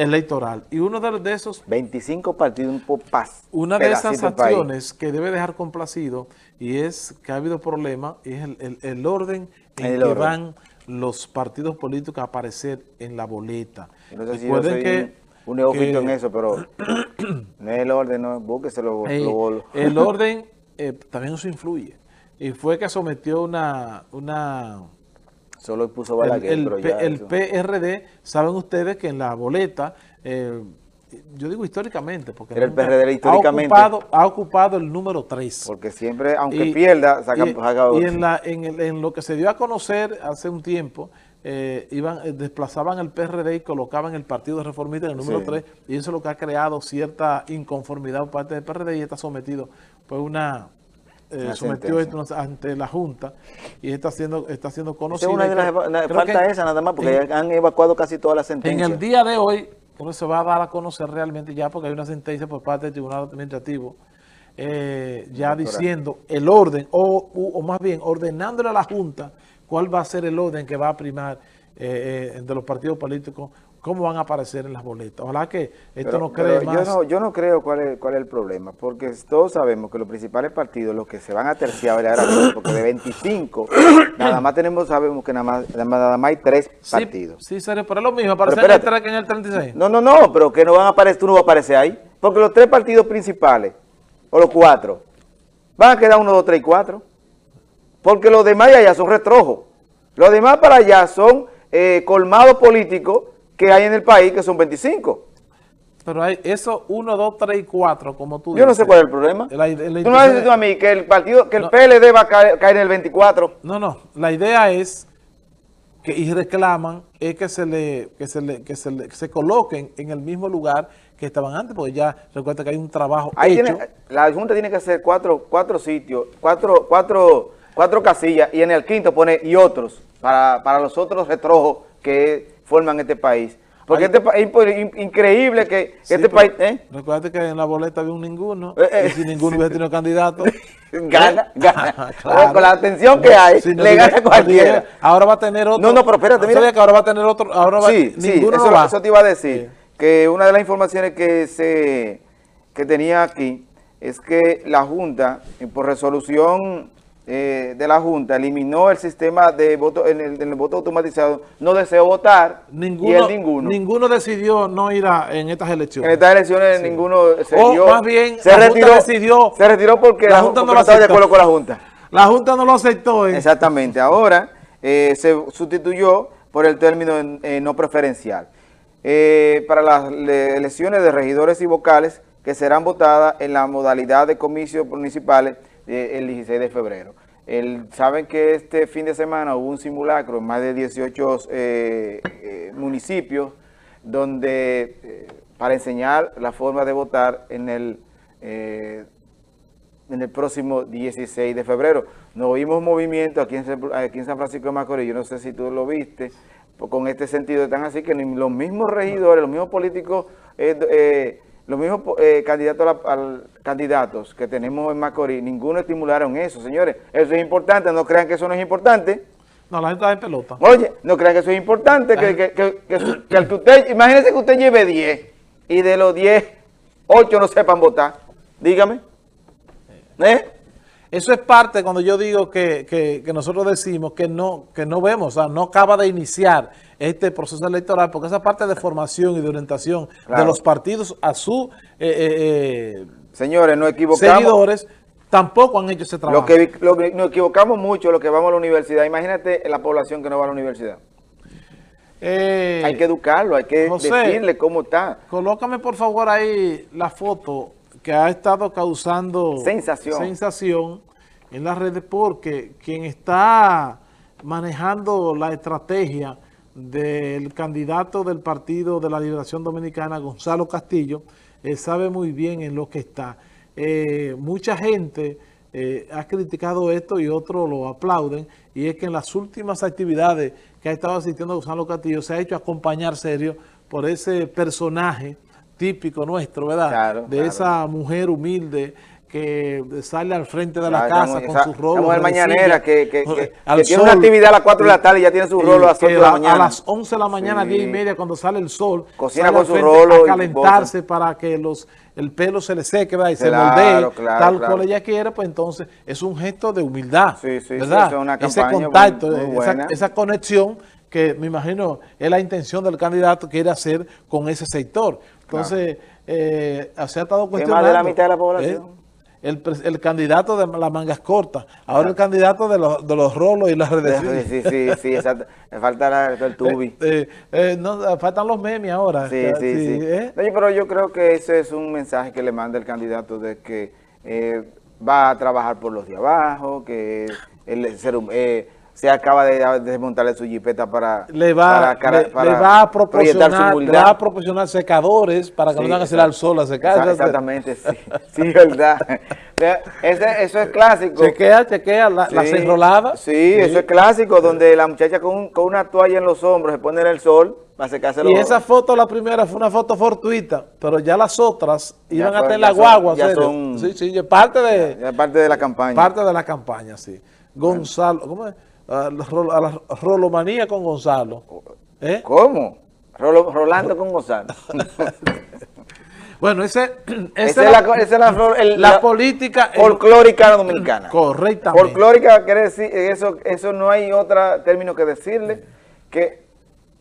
electoral. Y uno de, de esos... 25 partidos, un paz. Una de esas acciones que debe dejar complacido y es que ha habido problemas es el, orden en que van los partidos políticos a aparecer en la boleta. No sé si que, un neófito en eso, pero no es el orden, no, búsquese lo, El orden eh, también eso influye. Y fue que sometió una... una Solo puso Balaguer, el, el, PRD, saben ustedes que en la boleta... Eh, yo digo históricamente, porque el PRD históricamente. Ha ocupado, ha ocupado el número 3. Porque siempre, aunque pierda, saca, y, Y en, la, en, en, lo que se dio a conocer hace un tiempo, eh, iban, eh, desplazaban el PRD y colocaban el Partido Reformista en el número 3, y eso es lo que ha creado cierta inconformidad por parte del PRD y está sometido pues una... Eh, sometió esto ante la Junta y está siendo está siendo conocido. falta esa nada más, porque han evacuado casi todas las sentencias. En el día de hoy, uno se va a dar a conocer realmente ya, porque hay una sentencia por parte del Tribunal Administrativo, ya diciendo el orden, o, o más bien ordenándole a la Junta cuál va a ser el orden que va a primar eh, eh, de los partidos políticos, cómo van a aparecer en las boletas. Ojalá que esto no cree más... Yo no, yo no creo cuál es, cuál es el problema, porque todos sabemos que los principales partidos, los que se van a terciar, porque de 25, nada más tenemos, sabemos que nada más, nada más hay tres partidos. Sí, serio, pero es lo mismo, aparecer en el, en el 36. No, no, no, pero que no van a aparecer, tú no vas a aparecer ahí, porque los tres partidos principales, o los cuatro, van a quedar uno, dos, tres y cuatro. Porque los demás allá son retrojos. Los demás para allá son eh, colmados políticos que hay en el país, que son 25. Pero hay eso 1, 2, 3 y 4, como tú Yo no sé cuál es el problema. tú no dices tú a mí que el partido, que el PLD va a caer, en el 24. No, no. La idea es que y reclaman es que se le que se le que se, le, se coloquen en el mismo lugar que estaban antes, porque ya recuerda que hay un trabajo hecho. la Junta tiene que hacer cuatro, cuatro sitios, cuatro, cuatro cuatro casillas y en el quinto pone y otros para, para los otros retrojos que forman este país. Porque este es increíble que este país... ¿eh? Recuerda que en la boleta había un ninguno, eh, eh. y si ninguno hubiera tenido candidato... gana, gana. Con la atención que hay, le gana cualquiera. Ahora va a tener otro... No, no, pero espérate, mira. que ahora va a tener otro... Ahora sí, sí, eso, eso, te iba a decir. Que una de las informaciones que, se, que tenía aquí es que la Junta, por resolución eh, de la Junta eliminó el sistema de voto en el, voto automatizado, no deseó votar ninguno, ninguno. Ninguno decidió no ir a, en estas elecciones. En estas elecciones ninguno se o más bien, se retiró, decidió, se retiró porque la, Junta no lo estaba de acuerdo con la Junta. La Junta no lo aceptó. ¿eh? Exactamente. Ahora eh, se sustituyó por el término no preferencial. para las elecciones de regidores y vocales que serán votadas en la modalidad de comicios municipales el 16 de febrero. El, Saben que este fin de semana hubo un simulacro en más de 18 eh, eh, municipios donde eh, para enseñar la forma de votar en el, en el próximo 16 de febrero. Nos vimos movimiento aquí en, aquí en San Francisco de Macorís, yo no sé si tú lo viste, con este sentido tan así que los mismos regidores, los mismos políticos los mismos eh, candidatos, al, candidatos que tenemos en Macorís, ninguno estimularon eso, señores. Eso es importante, no crean que eso no es importante. No, la gente está en pelota. Oye, no crean que eso es importante, que, que, que, que, usted, imagínense que usted lleve 10 y de los 10, 8 no sepan votar. Dígame. ¿Eh? Eso es parte cuando yo digo que, que, nosotros decimos que no, que no vemos, o sea, no acaba de iniciar este proceso electoral, porque esa parte de formación y de orientación de los partidos a sus eh, eh, eh, Señores, no equivocamos. seguidores tampoco han hecho ese trabajo. Lo que, lo que nos equivocamos mucho lo que vamos a la universidad. Imagínate la población que no va a la universidad. hay que educarlo, hay que decirle cómo está. Colócame por favor ahí la foto que ha estado causando sensación. sensación en las redes porque quien está manejando la estrategia del candidato del Partido de la Liberación Dominicana, Gonzalo Castillo, eh, sabe muy bien en lo que está. Eh, mucha gente eh, ha criticado esto y otros lo aplauden, y es que en las últimas actividades que ha estado asistiendo Gonzalo Castillo se ha hecho acompañar serio por ese personaje típico nuestro, ¿verdad? de esa mujer humilde que sale al frente de la casa con sus rolos. mujer de mañanera que- que- que- al que tiene una actividad a las 4 de la tarde y ya tiene sus y rolos a las que 8 de la mañana. A las 11 de la mañana, Sí. 10 y media, cuando sale el sol, Cocina sale con al su rolo a su calentarse para que los el pelo se le seque ¿verdad? y se Claro, moldee claro, tal claro. cual ella quiere, pues entonces es un gesto de humildad, Sí, sí, ¿verdad? una Ese contacto, muy- muy esa, esa conexión que me imagino es la intención del candidato que quiere hacer con ese sector. Entonces, eh, se ha estado más cuestionando. de la mitad de la población. ¿eh? El, el candidato de las mangas cortas, ahora el candidato de los, de los rolos y las redes Sí, sí, sí, sí, exacto. Falta la- el tubi. Eh, eh, no, faltan los memes ahora. Sí, sí, sí. ¿eh? Oye, pero yo creo que ese es un mensaje que le manda el candidato de que eh, va a trabajar por los de abajo, que el ser hum- eh, se acaba de de desmontarle su jipeta para, Le va, para le, para le va a su proporcionar, le va a proporcionar secadores para que Sí, no tengan que exacto. al sol a secar. Exa- Exactamente, sí, sí, verdad. Ese- eso es clásico. Chequea, chequea la, Sí, cerrolada. Sí, eso es clásico, donde la muchacha con, un- con una toalla en los hombros se pone en el sol para secarse los Y esa foto, la primera, fue una foto fortuita, pero ya las otras iban en ya la guagua. ya son- sí, sí, parte de, parte de la campaña. parte de la campaña, sí. Gonzalo, ¿cómo es? A la, rolomanía con Gonzalo. ¿Eh? ¿Cómo? Rolo- Rolando con Gonzalo. Bueno, ese, Esa es la, esa la, flor- el- la la política eh, folclórica dominicana. correctamente. Folclórica quiere decir, eso, eso no hay otro término que decirle, que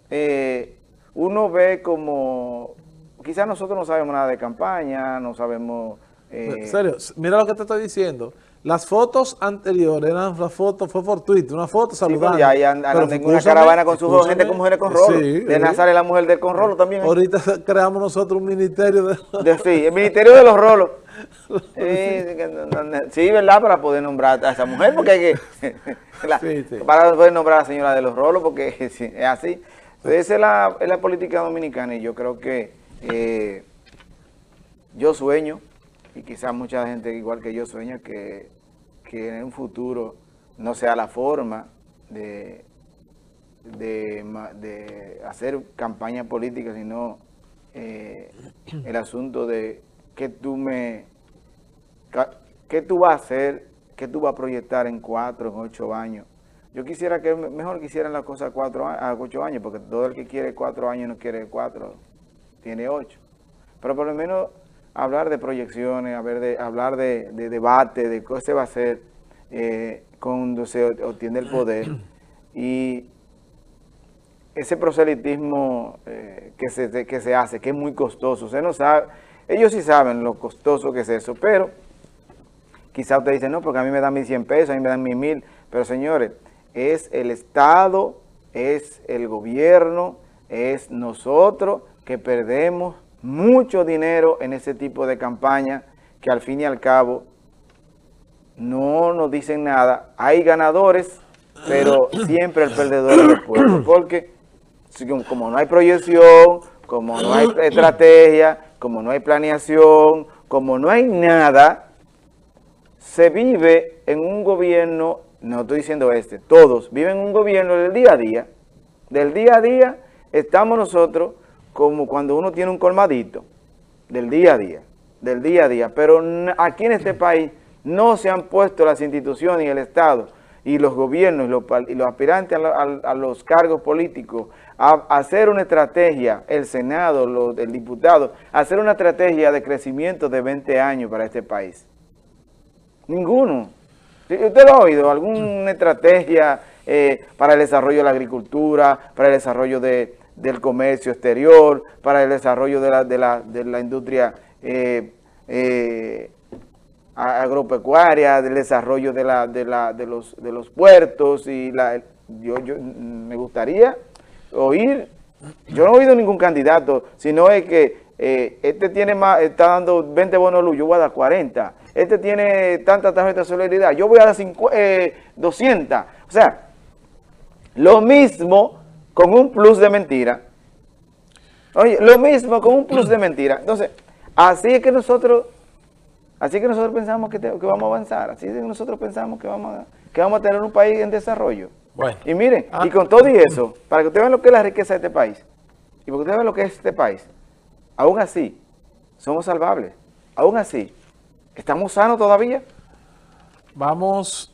eh, uno ve como, quizás nosotros no sabemos nada de campaña, no sabemos... eh, En serio, mira lo que te estoy diciendo. Las fotos anteriores eran una foto, fue fortuita, una foto Sí, pero saludando. ya ahí andan en una caravana con sus gente con mujeres con rolo. Sí, de sí. Nazaret la mujer del con rolo también. Ahorita creamos nosotros un ministerio de... De- sí, el Ministerio de los Rolos. Sí, sí, ¿verdad? Para poder nombrar a esa mujer, porque hay que... la- Sí, sí. Para poder nombrar a la señora de los rolos, porque sí, es así. Entonces, esa es la, es la política dominicana y yo creo que eh, yo sueño, y quizás mucha gente igual que yo sueña, que, que en un futuro no sea la forma de, de, de hacer campaña política, sino eh, el asunto de qué tú me, qué tú vas a hacer, qué tú vas a proyectar en cuatro, en ocho años. Yo quisiera que me- mejor quisieran las cosas cuatro a ocho años, porque todo el que quiere cuatro años no quiere cuatro, tiene ocho. Pero por lo menos hablar de proyecciones, hablar de, debate, de qué se va a hacer eh, cuando se obtiene el poder. Y ese proselitismo eh, que, se, que se hace, que es muy costoso, usted no sabe, ellos sí saben lo costoso que es eso, pero quizá usted dice, no, porque a mí me dan mis 100 pesos, a mí me dan mis mil, pero señores, es el Estado, es el gobierno, es nosotros que perdemos mucho dinero en ese tipo de campaña que al fin y al cabo no nos dicen nada. Hay ganadores, pero siempre el perdedor es el pueblo, porque como no hay proyección, como no hay estrategia, como no hay planeación, como no hay nada, se vive en un gobierno, no estoy diciendo este, todos viven en un gobierno del día a día. Del día a día estamos nosotros como cuando uno tiene un colmadito, del día a día, del día a día. Pero aquí en este país no se han puesto las instituciones y el Estado y los gobiernos y los, aspirantes a, lo- a- a los cargos políticos a, hacer una estrategia, el Senado, los, el diputado, hacer una estrategia de crecimiento de 20 años para este país. Ninguno. ¿Usted lo ha oído? ¿Alguna estrategia eh, para el desarrollo de la agricultura, para el desarrollo de, del comercio exterior, para el desarrollo de la, de la, de la industria eh, eh, agropecuaria, del desarrollo de, la, de, la, de, los, de los puertos? y la, yo, yo Me gustaría oír, yo no he oído ningún candidato, sino es que eh, este tiene más, está dando 20 bonos luz, yo voy a dar 40. Este tiene tanta tarjeta de solidaridad, yo voy a dar 50, eh, 200. O sea, lo mismo con un plus de mentira. Oye, lo mismo con un plus de mentira. Entonces, así es que nosotros, así es que nosotros pensamos que, te- que vamos a avanzar, así es que nosotros pensamos que vamos a, que vamos a tener un país en desarrollo. Bueno. Y miren, Ah. y con todo y eso, para que ustedes vean lo que es la riqueza de este país, y para que ustedes vean lo que es este país, aún así, somos salvables. Aún así, ¿Estamos sanos todavía? Vamos